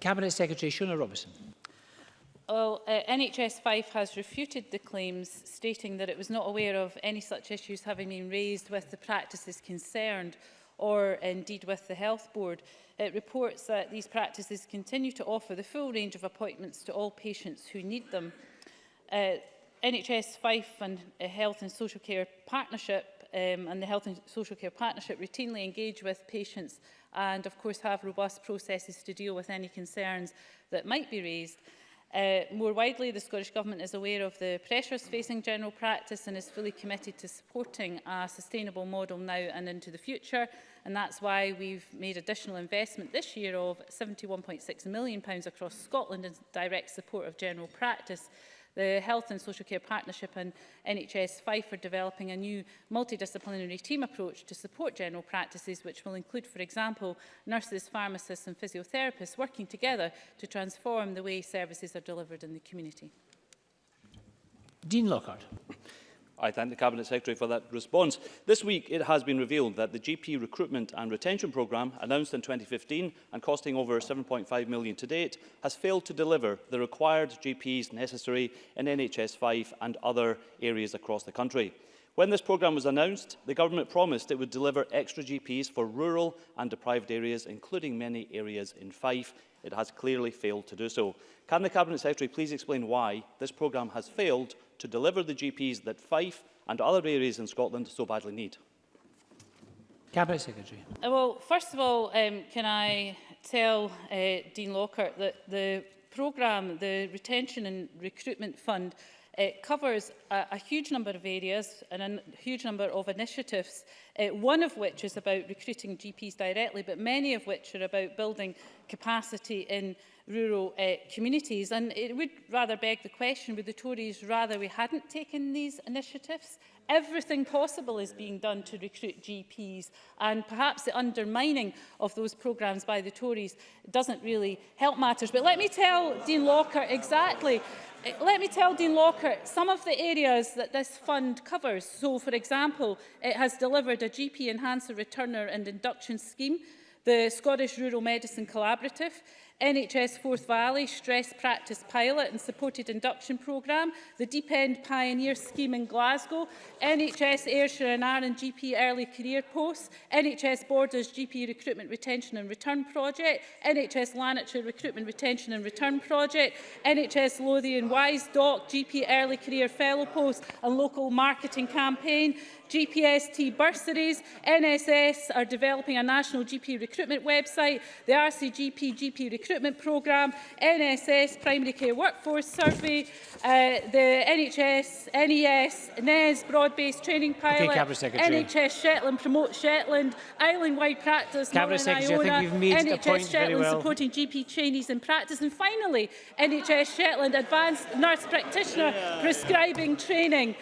Cabinet Secretary Shona Robertson. Well, uh, NHS Fife has refuted the claims, stating that it was not aware of any such issues having been raised with the practices concerned or indeed with the Health Board. It reports that these practices continue to offer the full range of appointments to all patients who need them. Uh, NHS Fife and a uh, Health and Social Care Partnership um, and the Health and Social Care Partnership routinely engage with patients and of course have robust processes to deal with any concerns that might be raised. Uh, more widely, the Scottish Government is aware of the pressures facing general practice and is fully committed to supporting a sustainable model now and into the future. And that's why we've made additional investment this year of £71.6 million across Scotland in direct support of general practice The Health and Social Care Partnership and NHS Fife are developing a new multidisciplinary team approach to support general practices which will include, for example, nurses, pharmacists and physiotherapists working together to transform the way services are delivered in the community. Dean Lockhart. I thank the Cabinet Secretary for that response. This week, it has been revealed that the GP recruitment and retention programme, announced in 2015 and costing over £7.5 million to date, has failed to deliver the required GPs necessary in NHS 5 and other areas across the country. When this programme was announced, the government promised it would deliver extra GPs for rural and deprived areas, including many areas in Fife, It has clearly failed to do so. Can the Cabinet Secretary please explain why this programme has failed to deliver the GPs that Fife and other areas in Scotland so badly need? Cabinet Secretary. Uh, well, first of all, um, can I tell uh, Dean Lockhart that the programme, the Retention and Recruitment Fund, It uh, covers a, a huge number of areas and a huge number of initiatives, uh, one of which is about recruiting GPs directly, but many of which are about building capacity in rural uh, communities. And it would rather beg the question, would the Tories rather we hadn't taken these initiatives? Everything possible is being done to recruit GPs and perhaps the undermining of those programmes by the Tories doesn't really help matters. But let me tell Dean Locker exactly eh, let me tell Dean Locker some of the areas that this fund covers. So, for example, it has delivered a GP enhancer returner and induction scheme the Scottish Rural Medicine Collaborative NHS Forth Valley Stress Practice Pilot and Supported Induction Programme, the Deep End Pioneer Scheme in Glasgow, NHS Ayrshire and Arran GP Early Career Posts, NHS Borders GP Recruitment Retention and Return Project, NHS Lanarkshire Recruitment Retention and Return Project, NHS Lothian Wise Doc GP Early Career Fellow Posts and Local Marketing Campaign, GPST bursaries, NSS are developing a national GP recruitment website, the RCGP GP recruitment Recruitment Programme, NSS, Primary Care Workforce Survey, uh, the NHS, NES, NES, Broad-Based Training Pilot, okay, NHS Shetland, Promote Shetland, Island-Wide Practice, Cabinet Northern Secretary, Iona, NHS Shetland, well. supporting GP trainees in practice, and finally, NHS Shetland, Advanced Nurse Practitioner, yeah. prescribing training.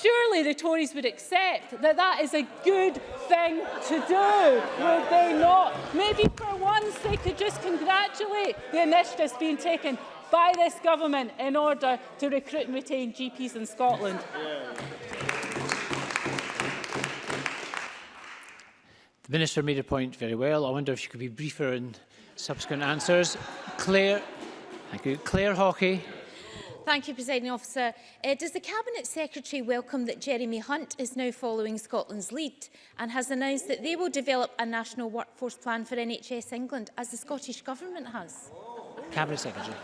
Surely the Tories would accept that that is a good thing to do, would they not? Maybe for once they could just congratulate the initiatives being taken by this government in order to recruit and retain GPs in Scotland. The Minister made a point very well. I wonder if she could be briefer in subsequent answers. Claire, thank you. Claire Hawkey. Thank you, Presiding Officer. Uh, does the Cabinet Secretary welcome that Jeremy Hunt is now following Scotland's lead and has announced that they will develop a national workforce plan for NHS England, as the Scottish Government has? Cabinet Secretary.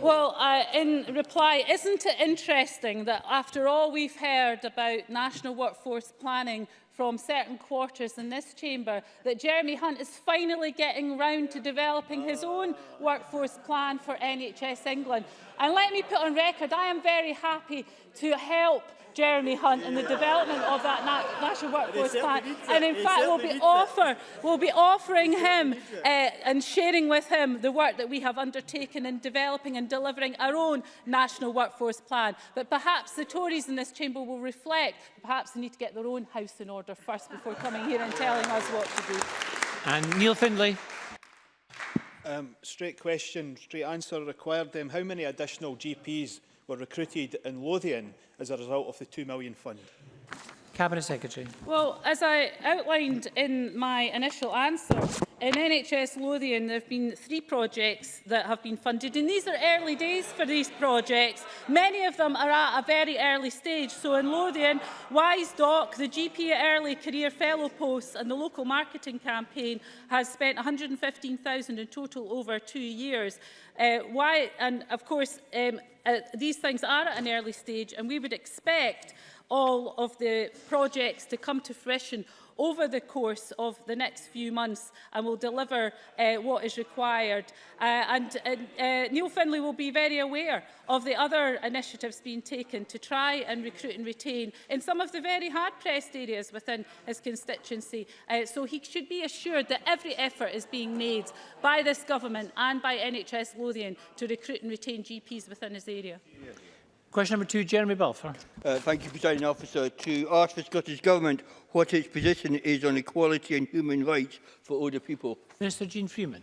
Well, uh, in reply, isn't it interesting that after all we've heard about national workforce planning from certain quarters in this chamber that Jeremy Hunt is finally getting round to developing his own workforce plan for NHS England. And let me put on record, I am very happy to help Jeremy Hunt in the development of that na national workforce plan. And in fact, we'll be, offer, we'll be offering him uh, and sharing with him the work that we have undertaken in developing and delivering our own national workforce plan. But perhaps the Tories in this chamber will reflect, perhaps they need to get their own house in order order first before coming here and telling us what to do. And Neil Findlay. Um, straight question, straight answer required. Um, how many additional GPs were recruited in Lothian as a result of the £2 million fund? Cabinet Secretary. Well, as I outlined in my initial answer, in NHS Lothian there have been three projects that have been funded and these are early days for these projects. Many of them are at a very early stage. So in Lothian, Wise Doc, the GP Early Career Fellow posts and the local marketing campaign has spent 115,000 in total over two years. Uh, why, and of course, um, uh, these things are at an early stage and we would expect all of the projects to come to fruition over the course of the next few months and will deliver uh, what is required. Uh, and uh, Neil Finlay will be very aware of the other initiatives being taken to try and recruit and retain in some of the very hard-pressed areas within his constituency. Uh, so he should be assured that every effort is being made by this government and by NHS Lothian to recruit and retain GPs within his area. Yeah. Question number two, Jeremy Balfour. Uh, thank you, Presiding Officer. To ask the Scottish Government what its position is on equality and human rights for older people. Minister Jean Freeman.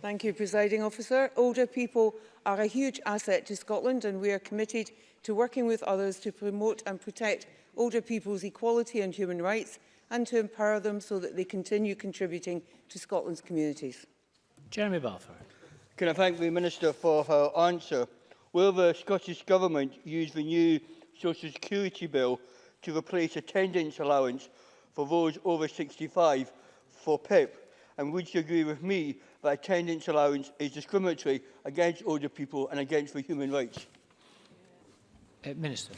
Thank you, Presiding Officer. Older people are a huge asset to Scotland and we are committed to working with others to promote and protect older people's equality and human rights and to empower them so that they continue contributing to Scotland's communities. Jeremy Balfour. Can I thank the Minister for her answer? Will the Scottish Government use the new Social Security Bill to replace attendance allowance for those over 65 for PIP? And would you agree with me that attendance allowance is discriminatory against older people and against the human rights? Uh, Minister.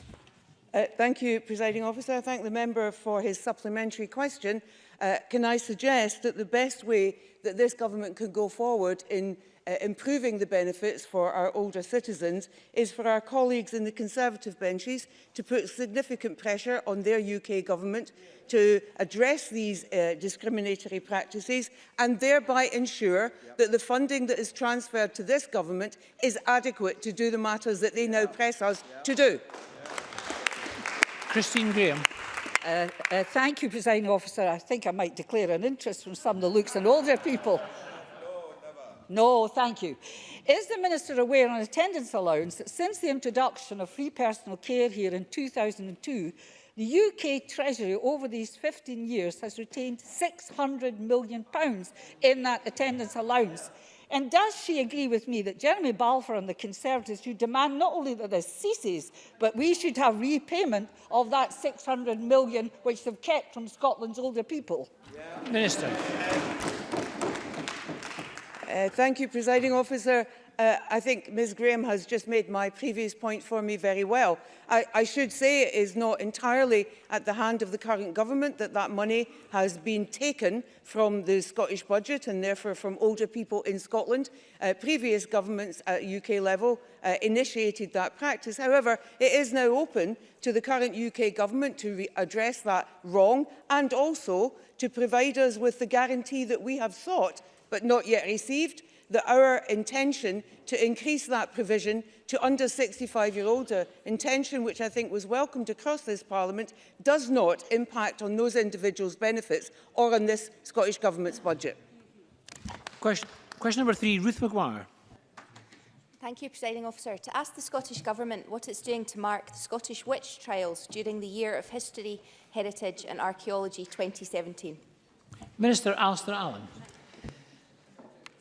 Uh, thank you, Presiding Officer. I thank the member for his supplementary question. Uh, can I suggest that the best way that this government can go forward in uh, improving the benefits for our older citizens is for our colleagues in the Conservative benches to put significant pressure on their UK government to address these uh, discriminatory practices and thereby ensure yep. that the funding that is transferred to this government is adequate to do the matters that they now press us yep. to do. Christine Graham. Uh, uh, thank you, Presiding Officer. I think I might declare an interest from some of the looks and older people. No, thank you. Is the Minister aware on attendance allowance that since the introduction of free personal care here in 2002, The UK Treasury over these 15 years has retained £600 million in that attendance allowance. And does she agree with me that Jeremy Balfour and the Conservatives should demand not only that this ceases, but we should have repayment of that £600 million which they've kept from Scotland's older people? Yeah. Minister. Uh, thank you, Presiding Officer. Uh, I think Ms Graham has just made my previous point for me very well. I, I should say it is not entirely at the hand of the current government that that money has been taken from the Scottish budget and therefore from older people in Scotland. Uh, previous governments at UK level uh, initiated that practice. However, it is now open to the current UK government to address that wrong and also to provide us with the guarantee that we have sought but not yet received, that our intention to increase that provision to under 65 year older intention which I think was welcomed across this parliament does not impact on those individuals benefits or on this Scottish government's budget. Question, question number three, Ruth McGuire. Thank you, Presiding Officer. To ask the Scottish Government what it's doing to mark the Scottish witch trials during the Year of History, Heritage and Archaeology 2017. Minister Alistair Allen.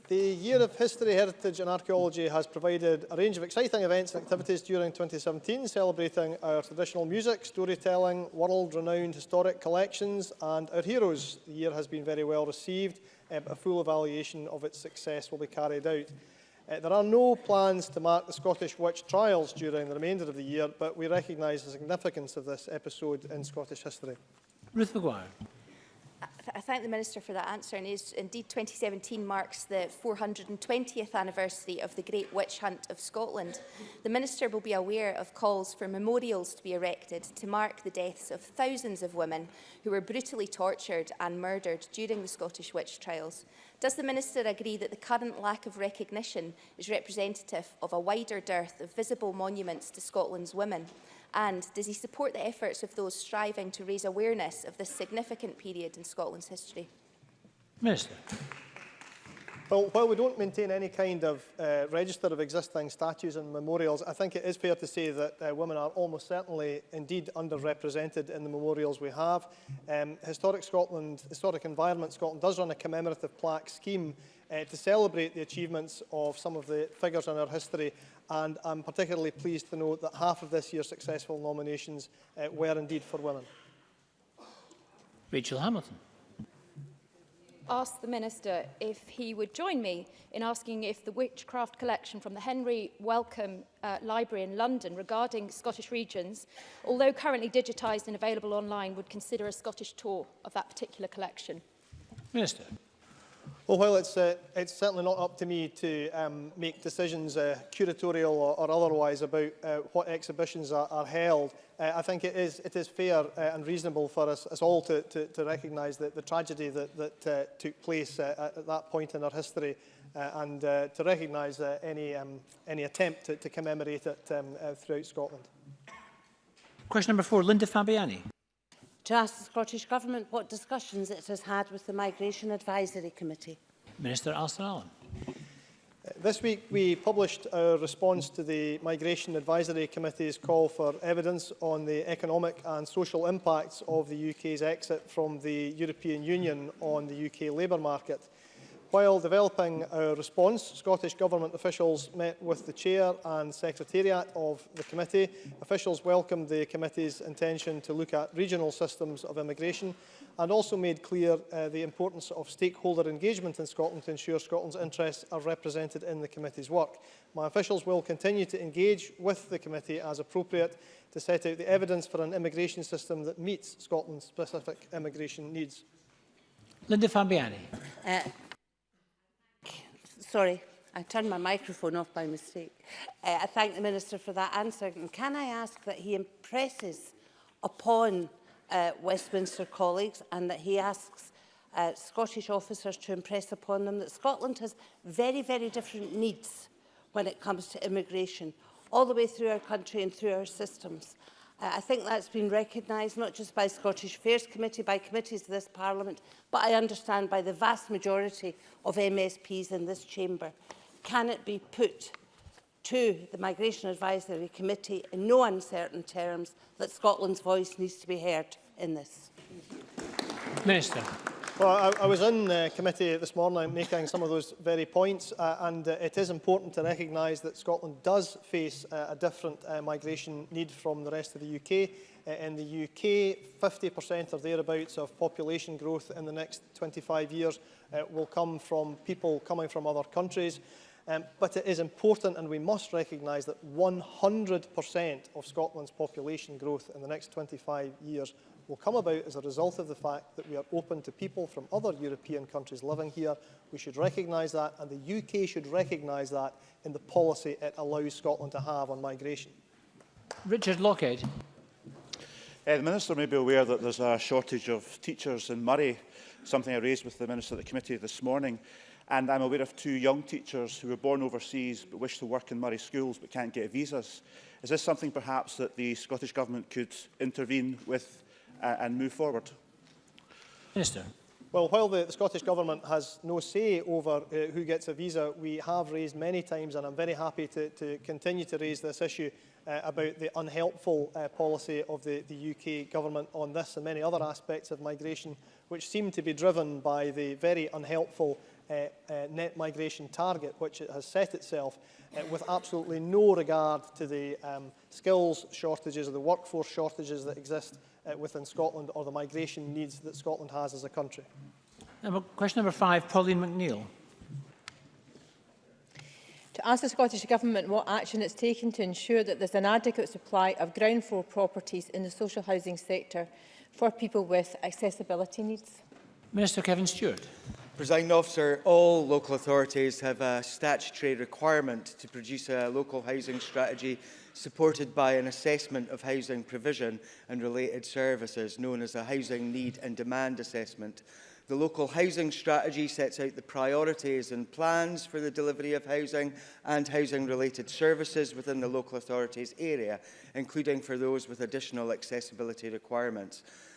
The Year of History, Heritage and Archaeology has provided a range of exciting events and activities during 2017, celebrating our traditional music, storytelling, world-renowned historic collections and our heroes. The year has been very well received, uh, but a full evaluation of its success will be carried out. Uh, there are no plans to mark the Scottish witch trials during the remainder of the year, but we recognise the significance of this episode in Scottish history. Ruth McGuire. I thank the Minister for that answer and is indeed 2017 marks the 420th anniversary of the Great Witch Hunt of Scotland. The Minister will be aware of calls for memorials to be erected to mark the deaths of thousands of women who were brutally tortured and murdered during the Scottish witch trials. Does the Minister agree that the current lack of recognition is representative of a wider dearth of visible monuments to Scotland's women? And does he support the efforts of those striving to raise awareness of this significant period in Scotland's history? Minister. Well, while we don't maintain any kind of uh, register of existing statues and memorials, I think it is fair to say that uh, women are almost certainly indeed underrepresented in the memorials we have. Um, Historic Scotland, Historic Environment Scotland does run a commemorative plaque scheme uh, to celebrate the achievements of some of the figures in our history and I'm particularly pleased to note that half of this year's successful nominations uh, were indeed for women. Rachel Hamilton. Ask the Minister if he would join me in asking if the witchcraft collection from the Henry Wellcome uh, Library in London regarding Scottish regions, although currently digitised and available online, would consider a Scottish tour of that particular collection. Minister. Oh, well, while it's, uh, it's certainly not up to me to um, make decisions, uh, curatorial or, or otherwise, about uh, what exhibitions are, are held, uh, I think it is, it is fair uh, and reasonable for us, us all to, to, to recognise that the tragedy that, that uh, took place uh, at that point in our history uh, and uh, to recognise uh, any, um, any attempt to, to commemorate it um, uh, throughout Scotland. Question number four, Linda Fabiani to ask the Scottish Government what discussions it has had with the Migration Advisory Committee. Minister Alston Allen. Uh, this week we published our response to the Migration Advisory Committee's call for evidence on the economic and social impacts of the UK's exit from the European Union on the UK labour market. While developing our response, Scottish Government officials met with the Chair and Secretariat of the committee. Officials welcomed the committee's intention to look at regional systems of immigration and also made clear uh, the importance of stakeholder engagement in Scotland to ensure Scotland's interests are represented in the committee's work. My officials will continue to engage with the committee as appropriate to set out the evidence for an immigration system that meets Scotland's specific immigration needs. Linda Fabiani. Uh, Sorry, I turned my microphone off by mistake. Uh, I thank the Minister for that answer. And can I ask that he impresses upon uh, Westminster colleagues and that he asks uh, Scottish officers to impress upon them that Scotland has very, very different needs when it comes to immigration, all the way through our country and through our systems. Uh, I think that's been recognised not just by Scottish Affairs Committee, by committees of this Parliament, but I understand by the vast majority of MSPs in this chamber. Can it be put to the Migration Advisory Committee in no uncertain terms that Scotland's voice needs to be heard in this? Minister. Well, I, I was in the uh, committee this morning making some of those very points, uh, and uh, it is important to recognise that Scotland does face uh, a different uh, migration need from the rest of the UK. Uh, in the UK, 50% or thereabouts of population growth in the next 25 years uh, will come from people coming from other countries. Um, but it is important and we must recognise that 100% of Scotland's population growth in the next 25 years will come about as a result of the fact that we are open to people from other European countries living here. We should recognise that, and the UK should recognise that in the policy it allows Scotland to have on migration. Richard Lockhead. Uh, the Minister may be aware that there's a shortage of teachers in Murray, something I raised with the Minister at the committee this morning. And I'm aware of two young teachers who were born overseas but wish to work in Murray schools but can't get visas. Is this something perhaps that the Scottish Government could intervene with uh, and move forward. Minister. Well, while the, the Scottish Government has no say over uh, who gets a visa, we have raised many times, and I'm very happy to, to continue to raise this issue uh, about the unhelpful uh, policy of the, the UK Government on this and many other aspects of migration, which seem to be driven by the very unhelpful Uh, uh, net migration target which it has set itself uh, with absolutely no regard to the um, skills shortages or the workforce shortages that exist within Scotland or the migration needs that Scotland has as a country. Number, question number five, Pauline McNeill. To ask the Scottish Government what action it's taken to ensure that there's an adequate supply of ground floor properties in the social housing sector for people with accessibility needs. Minister Kevin Stewart. Presiding officer, all local authorities have a statutory requirement to produce a local housing strategy supported by an assessment of housing provision and related services known as a housing need and demand assessment. The local housing strategy sets out the priorities and plans for the delivery of housing and housing-related services within the local authority's area, including for those with additional accessibility requirements.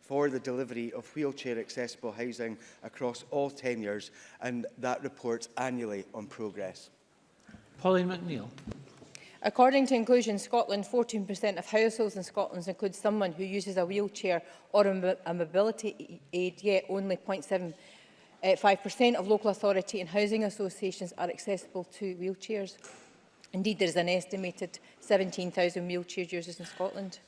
for the delivery of wheelchair accessible housing across all tenures and that reports annually on progress. Pauline McNeill. According to Inclusion Scotland, 14% of households in Scotland include someone who uses a wheelchair or a, mobility aid, yet only 0.75% eh, of local authority and housing associations are accessible to wheelchairs. Indeed, there is an estimated 17,000 wheelchair users in Scotland.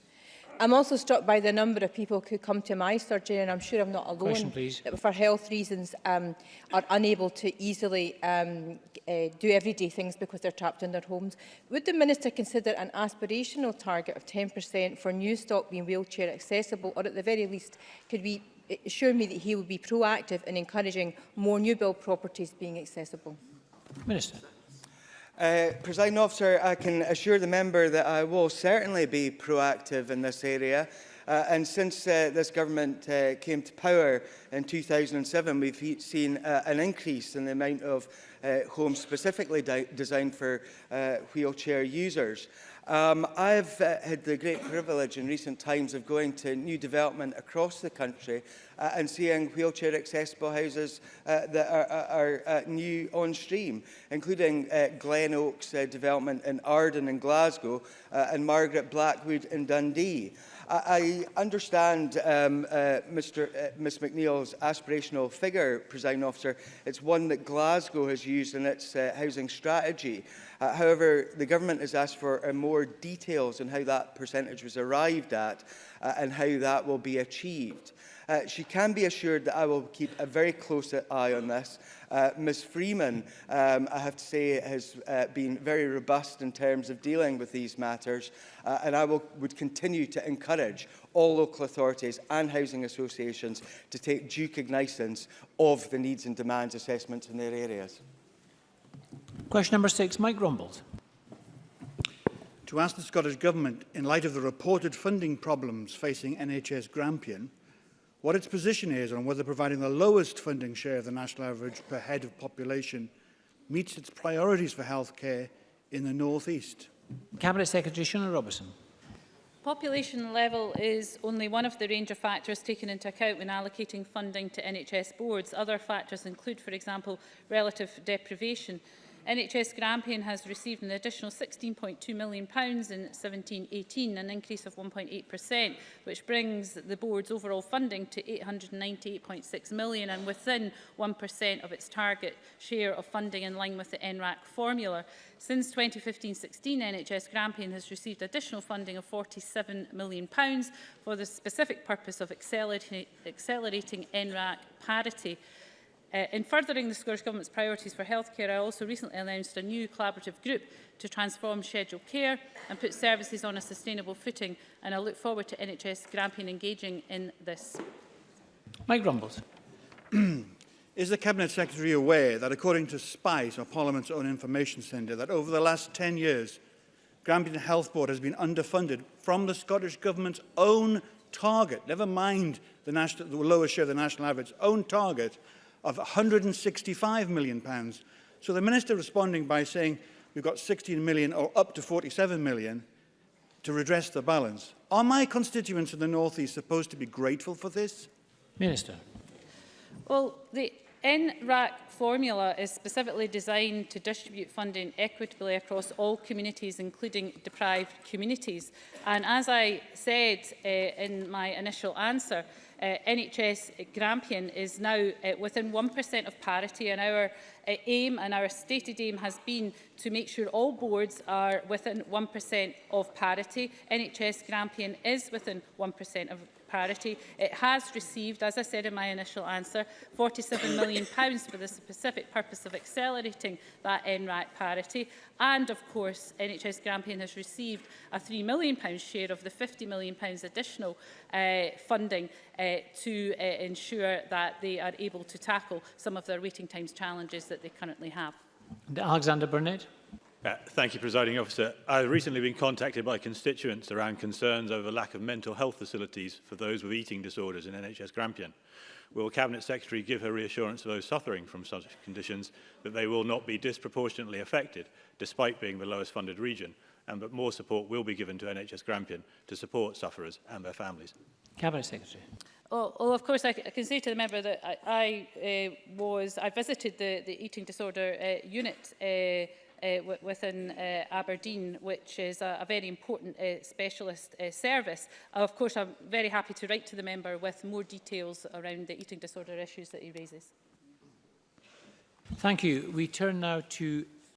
I'm also struck by the number of people who come to my surgery, and I'm sure I'm not alone, Question, please. that for health reasons um, are unable to easily um, uh, do everyday things because they're trapped in their homes. Would the Minister consider an aspirational target of 10% for new stock being wheelchair accessible, or at the very least, could we eh, assure me that he will be proactive in encouraging more new build properties being accessible? Minister. Uh, President officer, I can assure the member that I will certainly be proactive in this area. Uh, and since uh, this government uh, came to power in 2007, we've seen uh, an increase in the amount of uh, homes specifically de designed for uh, wheelchair users. Um, I've uh, had the great privilege in recent times of going to new development across the country uh, and seeing wheelchair accessible houses uh, that are, are, are uh, new on stream, including uh, Glen Oaks uh, development in Arden and Glasgow uh, and Margaret Blackwood in Dundee. I, I understand um, uh, Mr, uh, Ms McNeill's aspirational figure, presiding officer. It's one that Glasgow has used in its uh, housing strategy. Uh, however, the government has asked for uh, more details on how that percentage was arrived at uh, and how that will be achieved. Uh, she can be assured that I will keep a very close eye on this. Uh, Ms Freeman, um, I have to say, has uh, been very robust in terms of dealing with these matters, uh, and I will, would continue to encourage all local authorities and housing associations to take due cognizance of the needs and demands assessments in their areas. Question number six, Mike Rumbold. To ask the Scottish Government, in light of the reported funding problems facing NHS Grampian, what its position is on whether providing the lowest funding share of the national average per head of population meets its priorities for health care in the North East. Cabinet Secretary Shona Robertson. Population level is only one of the range of factors taken into account when allocating funding to NHS boards. Other factors include, for example, relative deprivation. NHS Grampian has received an additional £16.2 million in 17-18, an increase of 1.8%, which brings the board's overall funding to £898.6 million and within 1% of its target share of funding in line with the NRAC formula. Since 2015-16, NHS Grampian has received additional funding of £47 million for the specific purpose of accelerating NRAC parity. Uh, in furthering the Scottish Government's priorities for healthcare, I also recently announced a new collaborative group to transform scheduled care and put services on a sustainable footing, and I look forward to NHS Grampian engaging in this. Mike Rumbles. Is the Cabinet Secretary aware that according to SPICE, or Parliament's own information centre, that over the last 10 years, Grampian Health Board has been underfunded from the Scottish Government's own target, never mind the, national, the lower share of the national average, own target of £165 million. Pounds. So the Minister responding by saying we've got 16 million or up to 47 million to redress the balance. Are my constituents in the North East supposed to be grateful for this? Minister. Well, the NRAC formula is specifically designed to distribute funding equitably across all communities, including deprived communities. And as I said uh, in my initial answer, uh, NHS Grampian is now uh, within 1% of parity and our uh, aim and our stated aim has been to make sure all boards are within 1% of parity. NHS Grampian is within 1% of parity. It has received, as I said in my initial answer, £47 million pounds for the specific purpose of accelerating that NRAC parity. And of course, NHS Grampian has received a £3 million pounds share of the £50 million pounds additional uh, funding uh, to uh, ensure that they are able to tackle some of their waiting times challenges that they currently have. Alexander Burnett. Uh, thank you, Presiding Officer. I've recently been contacted by constituents around concerns over lack of mental health facilities for those with eating disorders in NHS Grampian. Will Cabinet Secretary give her reassurance to those suffering from such conditions that they will not be disproportionately affected, despite being the lowest funded region, and that more support will be given to NHS Grampian to support sufferers and their families? Cabinet Secretary. Well, well of course, I, I can say to the member that I, I uh, was, I visited the, the eating disorder uh, unit uh, uh, within uh, Aberdeen, which is a, a very important uh, specialist uh, service. Uh, of course, I'm very happy to write to the member with more details around the eating disorder issues that he raises. Thank you. We turn now to